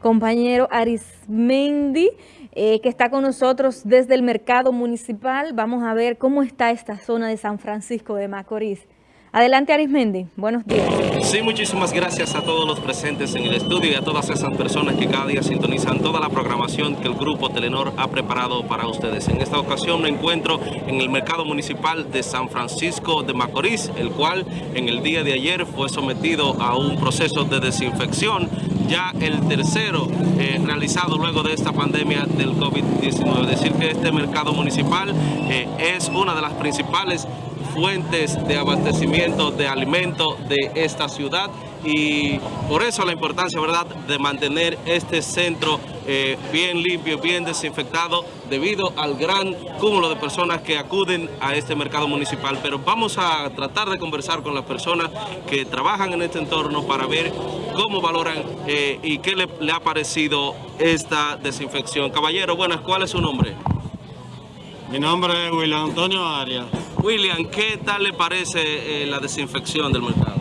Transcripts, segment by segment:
compañero Arismendi, eh, que está con nosotros desde el mercado municipal. Vamos a ver cómo está esta zona de San Francisco de Macorís. Adelante Arismendi, buenos días. Sí, muchísimas gracias a todos los presentes en el estudio y a todas esas personas que cada día sintonizan toda la programación que el Grupo Telenor ha preparado para ustedes. En esta ocasión me encuentro en el mercado municipal de San Francisco de Macorís, el cual en el día de ayer fue sometido a un proceso de desinfección, ya el tercero eh, realizado luego de esta pandemia del COVID-19. Decir que este mercado municipal eh, es una de las principales fuentes de abastecimiento de alimentos de esta ciudad y por eso la importancia verdad de mantener este centro eh, bien limpio, bien desinfectado debido al gran cúmulo de personas que acuden a este mercado municipal. Pero vamos a tratar de conversar con las personas que trabajan en este entorno para ver cómo valoran eh, y qué le, le ha parecido esta desinfección. Caballero, buenas, ¿cuál es su nombre? Mi nombre es William Antonio Arias. William, ¿qué tal le parece eh, la desinfección del mercado?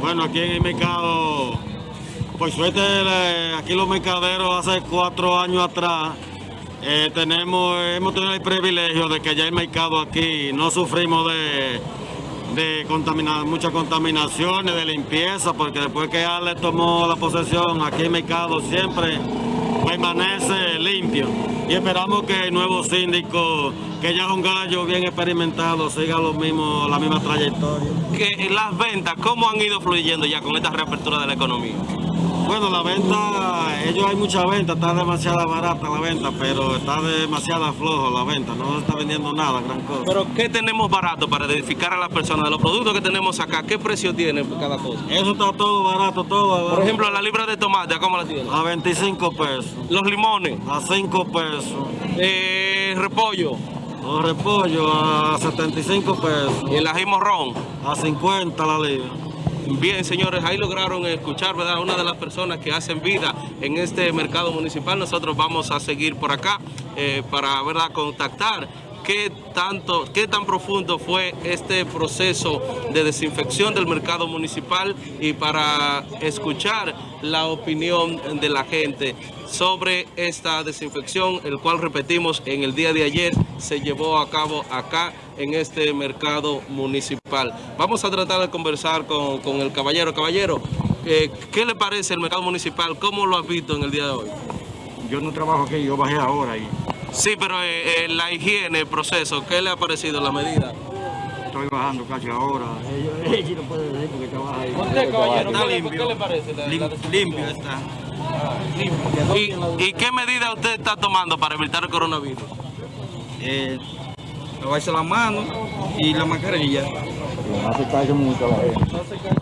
Bueno, aquí en el mercado, por suerte, aquí los mercaderos hace cuatro años atrás, eh, tenemos, hemos tenido el privilegio de que ya el mercado aquí no sufrimos de, de muchas contaminaciones, de limpieza, porque después que Ale tomó la posesión, aquí el mercado siempre permanece y esperamos que el nuevo síndico, que ya es un gallo bien experimentado, siga lo mismo, la misma trayectoria. Que las ventas, ¿cómo han ido fluyendo ya con esta reapertura de la economía? Bueno, la venta, ellos hay mucha venta, está demasiado barata la venta, pero está demasiado flojo la venta, no se está vendiendo nada, gran cosa. Pero ¿qué tenemos barato para identificar a las personas? De los productos que tenemos acá, ¿qué precio tiene cada cosa? Eso está todo barato, todo Por ejemplo, la libra de tomate, ¿cómo la tiene? A 25 pesos. ¿Los limones? A 5 pesos. Eh, repollo. Los repollos a 75 pesos. ¿Y el ají morrón? A 50 la libra. Bien, señores, ahí lograron escuchar, ¿verdad? Una de las personas que hacen vida en este mercado municipal. Nosotros vamos a seguir por acá eh, para, ¿verdad?, contactar qué tanto, qué tan profundo fue este proceso de desinfección del mercado municipal y para escuchar la opinión de la gente sobre esta desinfección, el cual repetimos en el día de ayer se llevó a cabo acá en este mercado municipal. Vamos a tratar de conversar con, el caballero. Caballero, eh, ¿qué le parece el mercado municipal? ¿Cómo lo has visto en el día de hoy? Yo no trabajo aquí, yo bajé ahora y Sí, pero eh, eh, la higiene, el proceso, ¿qué le ha parecido la medida? Estoy bajando casi ahora. Ella no puede decir porque trabaja ahí. ¿Usted, caballero, está limpio. ¿Qué le parece? limpio está. ¿Y, qué medida usted está tomando para evitar el coronavirus? Eh, lavarse las manos y la mascarilla. No se cae mucho la gente.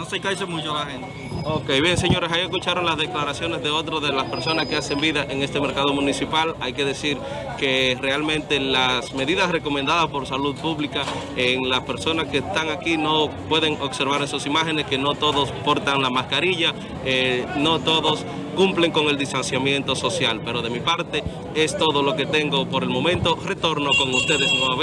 No se cae mucho la gente. Ok, bien señores, ahí escucharon las declaraciones de otros de las personas que hacen vida en este mercado municipal. Hay que decir que realmente las medidas recomendadas por salud pública en las personas que están aquí no pueden observar esas imágenes, que no todos portan la mascarilla, eh, no todos cumplen con el distanciamiento social. Pero de mi parte es todo lo que tengo por el momento. Retorno con ustedes nuevamente.